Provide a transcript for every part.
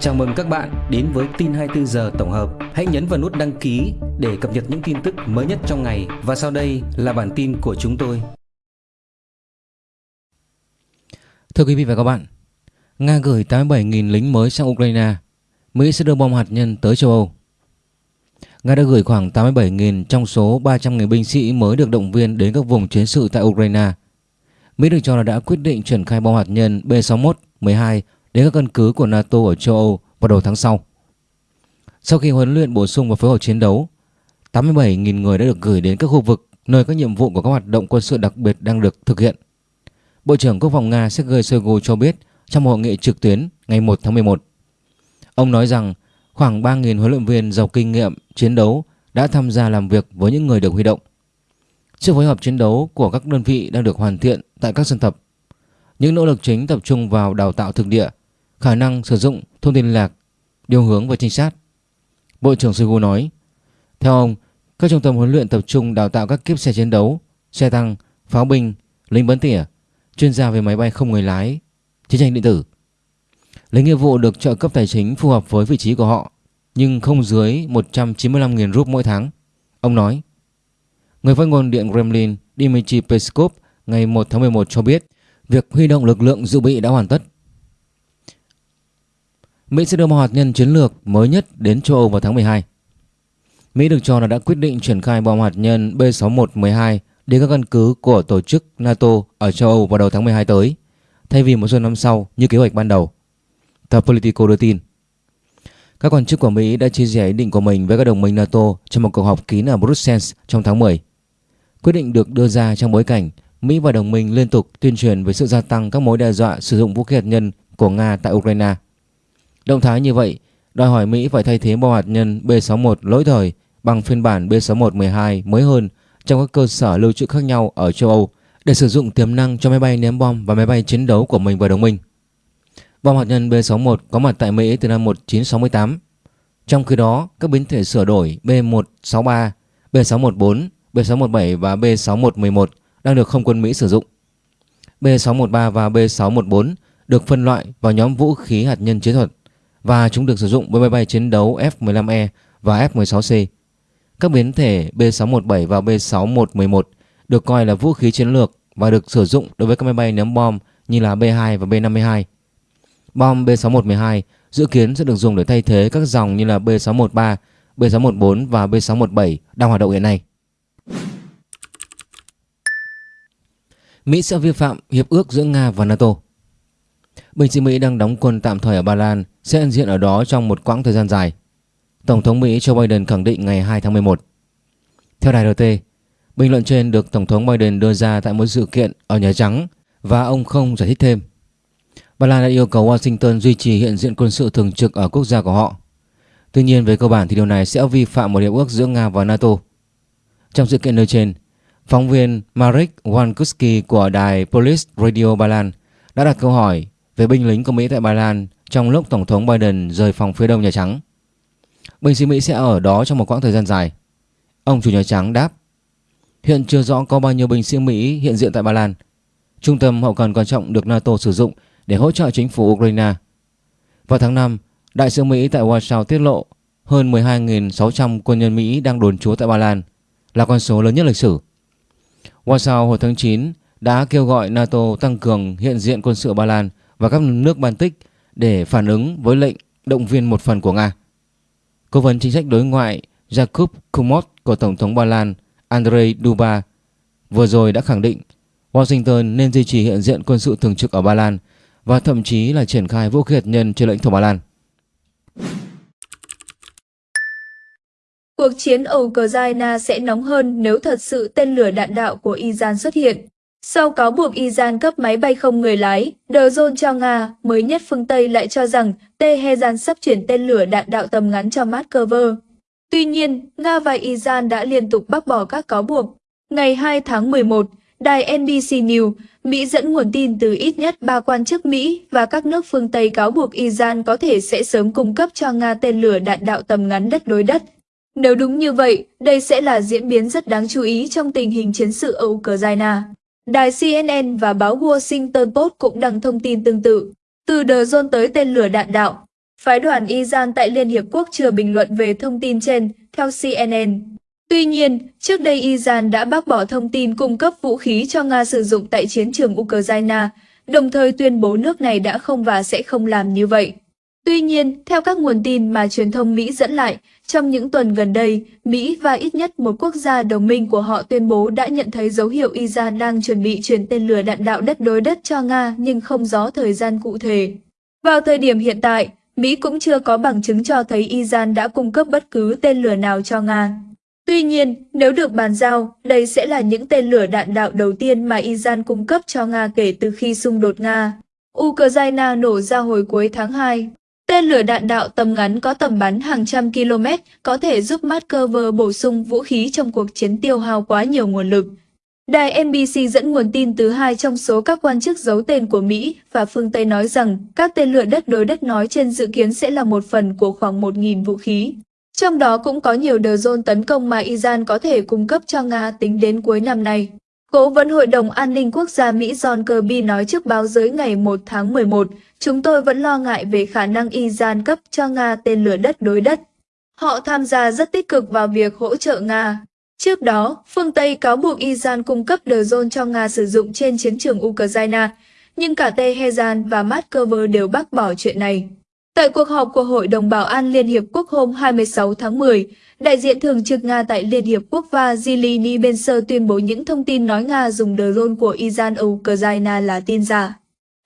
Chào mừng các bạn đến với tin 24 giờ tổng hợp. Hãy nhấn vào nút đăng ký để cập nhật những tin tức mới nhất trong ngày và sau đây là bản tin của chúng tôi. Thưa quý vị và các bạn, Nga gửi 87.000 lính mới sang Ukraine. Mỹ sẽ đưa bom hạt nhân tới châu Âu. Nga đã gửi khoảng 87.000 trong số 300.000 binh sĩ mới được động viên đến các vùng chiến sự tại Ukraine. Mỹ được cho là đã quyết định triển khai bom hạt nhân B-61-12 đến các căn cứ của NATO ở châu Âu vào đầu tháng sau. Sau khi huấn luyện bổ sung và phối hợp chiến đấu, 87.000 người đã được gửi đến các khu vực nơi các nhiệm vụ của các hoạt động quân sự đặc biệt đang được thực hiện. Bộ trưởng Quốc phòng Nga Sergei Shoigu cho biết trong hội nghị trực tuyến ngày 1 tháng 11. Ông nói rằng khoảng 3.000 huấn luyện viên giàu kinh nghiệm chiến đấu đã tham gia làm việc với những người được huy động. Sự phối hợp chiến đấu của các đơn vị đang được hoàn thiện tại các sân tập. Những nỗ lực chính tập trung vào đào tạo thực địa, khả năng sử dụng thông tin liên lạc, điều hướng và trinh sát. Bộ trưởng Shoigu nói, theo ông, các trung tâm huấn luyện tập trung đào tạo các kiếp xe chiến đấu, xe tăng, pháo binh, lính bắn tỉa, chuyên gia về máy bay không người lái, chiến tranh điện tử. Lấy nghĩa vụ được trợ cấp tài chính phù hợp với vị trí của họ, nhưng không dưới 195.000 rúp mỗi tháng. Ông nói, Người phát ngôn Điện Kremlin Dmitry Peskov ngày 1 tháng 11 cho biết việc huy động lực lượng dự bị đã hoàn tất. Mỹ sẽ đưa một hạt nhân chiến lược mới nhất đến châu Âu vào tháng 12. Mỹ được cho là đã quyết định triển khai bom hạt nhân B-61-12 đến các căn cứ của tổ chức NATO ở châu Âu vào đầu tháng 12 tới, thay vì một số năm sau như kế hoạch ban đầu. Tờ Politico đưa tin. Các quan chức của Mỹ đã chia sẻ ý định của mình với các đồng minh NATO trong một cuộc họp kín ở Brussels trong tháng 10. Quyết định được đưa ra trong bối cảnh Mỹ và đồng minh liên tục tuyên truyền về sự gia tăng các mối đe dọa sử dụng vũ khí hạt nhân của Nga tại Ukraine. Động thái như vậy đòi hỏi Mỹ phải thay thế bom hạt nhân B-61 lỗi thời bằng phiên bản B-61-12 mới hơn trong các cơ sở lưu trữ khác nhau ở châu Âu để sử dụng tiềm năng cho máy bay ném bom và máy bay chiến đấu của mình và đồng minh. Bom hạt nhân B-61 có mặt tại Mỹ từ năm 1968. Trong khi đó, các biến thể sửa đổi B-163, B-614, B-617 và B-6111 đang được không quân Mỹ sử dụng. B-613 và B-614 được phân loại vào nhóm vũ khí hạt nhân chiến thuật và chúng được sử dụng với máy bay chiến đấu F-15E và F-16C. Các biến thể B-617 và B-6111 được coi là vũ khí chiến lược và được sử dụng đối với các máy bay ném bom như là B-2 và B-52. Bom B-6112 dự kiến sẽ được dùng để thay thế các dòng như là B-613, B-614 và B-617 đang hoạt động hiện nay. Mỹ sẽ vi phạm hiệp ước giữa Nga và NATO. Binh sĩ Mỹ đang đóng quân tạm thời ở Ba Lan sẽ hiện diện ở đó trong một quãng thời gian dài. Tổng thống Mỹ Joe Biden khẳng định ngày 2 tháng 11. Theo đài RT, bình luận trên được Tổng thống Biden đưa ra tại một sự kiện ở Nhà Trắng và ông không giải thích thêm. Ba Lan đã yêu cầu Washington duy trì hiện diện quân sự thường trực ở quốc gia của họ. Tuy nhiên về cơ bản thì điều này sẽ vi phạm một hiệp ước giữa Nga và NATO. Trong sự kiện nêu trên, phóng viên Marek Wankuski của đài Police Radio Ba Lan đã đặt câu hỏi về binh lính của Mỹ tại Ba Lan trong lúc Tổng thống Biden rời phòng phía đông Nhà Trắng. Binh sĩ Mỹ sẽ ở đó trong một quãng thời gian dài. Ông chủ Nhà Trắng đáp Hiện chưa rõ có bao nhiêu binh sĩ Mỹ hiện diện tại Ba Lan. Trung tâm hậu cần quan trọng được NATO sử dụng để hỗ trợ chính phủ Ukraine. Vào tháng 5, Đại sứ Mỹ tại Warsaw tiết lộ hơn 12.600 quân nhân Mỹ đang đồn trú tại Ba Lan, là con số lớn nhất lịch sử. Warsaw hồi tháng 9 đã kêu gọi NATO tăng cường hiện diện quân sự Ba Lan và các nước Baltic để phản ứng với lệnh động viên một phần của Nga. Cố vấn chính sách đối ngoại Jakub Kumot của Tổng thống Ba Lan Andrei Duba vừa rồi đã khẳng định Washington nên duy trì hiện diện quân sự thường trực ở Ba Lan và thậm chí là triển khai vũ khí hạt nhân trên lãnh thổ Ba Lan. Cuộc chiến ở Ukraine sẽ nóng hơn nếu thật sự tên lửa đạn đạo của Iran xuất hiện. Sau cáo buộc Iran cấp máy bay không người lái, The Zone cho Nga, mới nhất phương Tây lại cho rằng Tehran sắp chuyển tên lửa đạn đạo tầm ngắn cho Moscow. Tuy nhiên, Nga và Iran đã liên tục bác bỏ các cáo buộc. Ngày 2 tháng 11, đài NBC News, Mỹ dẫn nguồn tin từ ít nhất ba quan chức Mỹ và các nước phương Tây cáo buộc Iran có thể sẽ sớm cung cấp cho Nga tên lửa đạn đạo tầm ngắn đất đối đất. Nếu đúng như vậy, đây sẽ là diễn biến rất đáng chú ý trong tình hình chiến sự ở Ukraine. Đài CNN và báo Washington Post cũng đăng thông tin tương tự. Từ The Zone tới tên lửa đạn đạo, Phái đoàn Iran tại Liên Hiệp Quốc chưa bình luận về thông tin trên, theo CNN. Tuy nhiên, trước đây Iran đã bác bỏ thông tin cung cấp vũ khí cho Nga sử dụng tại chiến trường Ukraine, đồng thời tuyên bố nước này đã không và sẽ không làm như vậy. Tuy nhiên, theo các nguồn tin mà truyền thông Mỹ dẫn lại, trong những tuần gần đây, Mỹ và ít nhất một quốc gia đồng minh của họ tuyên bố đã nhận thấy dấu hiệu Iran đang chuẩn bị chuyển tên lửa đạn đạo đất đối đất cho Nga nhưng không rõ thời gian cụ thể. Vào thời điểm hiện tại, Mỹ cũng chưa có bằng chứng cho thấy Iran đã cung cấp bất cứ tên lửa nào cho Nga. Tuy nhiên, nếu được bàn giao, đây sẽ là những tên lửa đạn đạo đầu tiên mà Iran cung cấp cho Nga kể từ khi xung đột Nga. Ukraine nổ ra hồi cuối tháng 2. Tên lửa đạn đạo tầm ngắn có tầm bắn hàng trăm km, có thể giúp Moscow bổ sung vũ khí trong cuộc chiến tiêu hao quá nhiều nguồn lực. Đài NBC dẫn nguồn tin từ hai trong số các quan chức giấu tên của Mỹ và phương Tây nói rằng các tên lửa đất đối đất nói trên dự kiến sẽ là một phần của khoảng 1.000 vũ khí. Trong đó cũng có nhiều drone tấn công mà Iran có thể cung cấp cho Nga tính đến cuối năm nay. Cố vấn Hội đồng An ninh Quốc gia Mỹ John Kirby nói trước báo giới ngày 1 tháng 11, chúng tôi vẫn lo ngại về khả năng Iran cấp cho Nga tên lửa đất đối đất. Họ tham gia rất tích cực vào việc hỗ trợ Nga. Trước đó, phương Tây cáo buộc Iran cung cấp drone cho Nga sử dụng trên chiến trường Ukraine, nhưng cả Tehran và Moscow đều bác bỏ chuyện này. Tại cuộc họp của Hội đồng Bảo an Liên Hiệp Quốc hôm 26 tháng 10, đại diện thường trực Nga tại Liên Hiệp Quốc Vasily Nibenser tuyên bố những thông tin nói Nga dùng drone của Iran ở Ukraine là tin giả.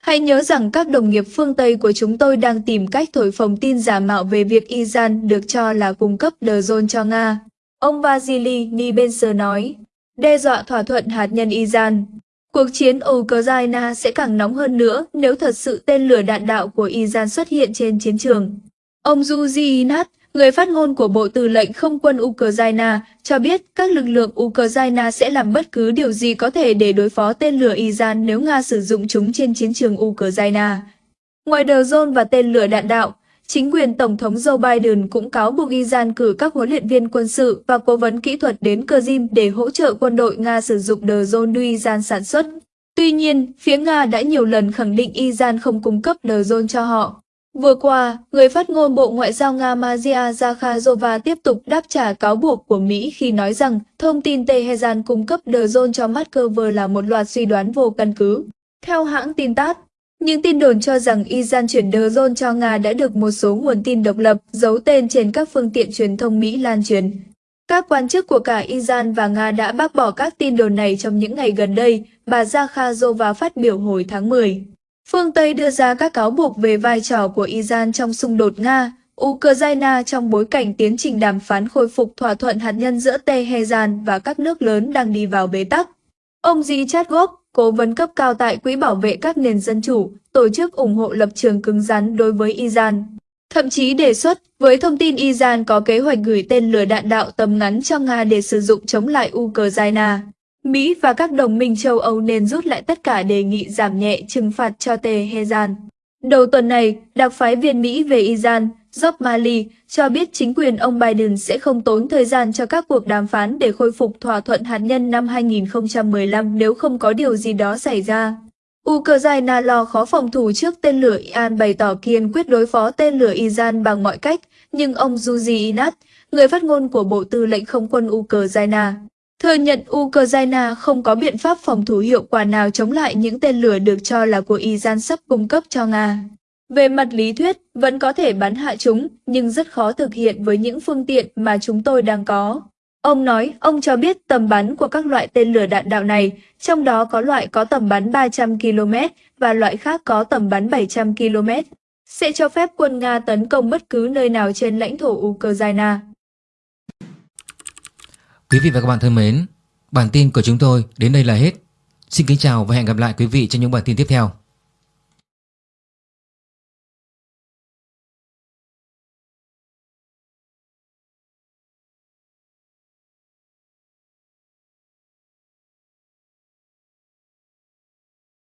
Hãy nhớ rằng các đồng nghiệp phương Tây của chúng tôi đang tìm cách thổi phồng tin giả mạo về việc Iran được cho là cung cấp drone cho Nga. Ông Vasily Nibenser nói, đe dọa thỏa thuận hạt nhân Iran. Cuộc chiến ở Ukraine sẽ càng nóng hơn nữa nếu thật sự tên lửa đạn đạo của Iran xuất hiện trên chiến trường. Ông Yuji Inat, người phát ngôn của Bộ Tư lệnh Không quân Ukraine, cho biết các lực lượng Ukraine sẽ làm bất cứ điều gì có thể để đối phó tên lửa Iran nếu Nga sử dụng chúng trên chiến trường Ukraine. Ngoài drone và tên lửa đạn đạo, chính quyền Tổng thống Joe Biden cũng cáo buộc Iran cử các huấn luyện viên quân sự và cố vấn kỹ thuật đến Kyiv để hỗ trợ quân đội Nga sử dụng drone do Iran sản xuất. Tuy nhiên, phía Nga đã nhiều lần khẳng định Iran không cung cấp drone cho họ. Vừa qua, người phát ngôn Bộ Ngoại giao Nga Maria Zakharova tiếp tục đáp trả cáo buộc của Mỹ khi nói rằng thông tin Tehran cung cấp drone cho Moscow là một loạt suy đoán vô căn cứ. Theo hãng tin TASS, những tin đồn cho rằng Iran chuyển drone cho Nga đã được một số nguồn tin độc lập giấu tên trên các phương tiện truyền thông Mỹ lan truyền. Các quan chức của cả Iran và Nga đã bác bỏ các tin đồn này trong những ngày gần đây, bà Zakharova phát biểu hồi tháng 10. Phương Tây đưa ra các cáo buộc về vai trò của Iran trong xung đột Nga, Ukraine trong bối cảnh tiến trình đàm phán khôi phục thỏa thuận hạt nhân giữa Tehran và các nước lớn đang đi vào bế tắc. Ông Richard Gop, cố vấn cấp cao tại Quỹ bảo vệ các nền dân chủ, tổ chức ủng hộ lập trường cứng rắn đối với Iran. Thậm chí đề xuất, với thông tin Iran có kế hoạch gửi tên lửa đạn đạo tầm ngắn cho Nga để sử dụng chống lại Ukraine. Mỹ và các đồng minh châu Âu nên rút lại tất cả đề nghị giảm nhẹ trừng phạt cho Tehran. Đầu tuần này, đặc phái viên Mỹ về Iran, Job Mali, cho biết chính quyền ông Biden sẽ không tốn thời gian cho các cuộc đàm phán để khôi phục thỏa thuận hạt nhân năm 2015 nếu không có điều gì đó xảy ra. Ukraine lo khó phòng thủ trước tên lửa Iran bày tỏ kiên quyết đối phó tên lửa Iran bằng mọi cách, nhưng ông Yuji Inat, người phát ngôn của Bộ Tư lệnh Không quân Ukraine, thừa nhận Ukraine không có biện pháp phòng thủ hiệu quả nào chống lại những tên lửa được cho là của Iran sắp cung cấp cho Nga. Về mặt lý thuyết, vẫn có thể bắn hạ chúng, nhưng rất khó thực hiện với những phương tiện mà chúng tôi đang có. Ông nói, ông cho biết tầm bắn của các loại tên lửa đạn đạo này, trong đó có loại có tầm bắn 300 km và loại khác có tầm bắn 700 km, sẽ cho phép quân Nga tấn công bất cứ nơi nào trên lãnh thổ Ukraine. Quý vị và các bạn thân mến, bản tin của chúng tôi đến đây là hết. Xin kính chào và hẹn gặp lại quý vị trong những bản tin tiếp theo.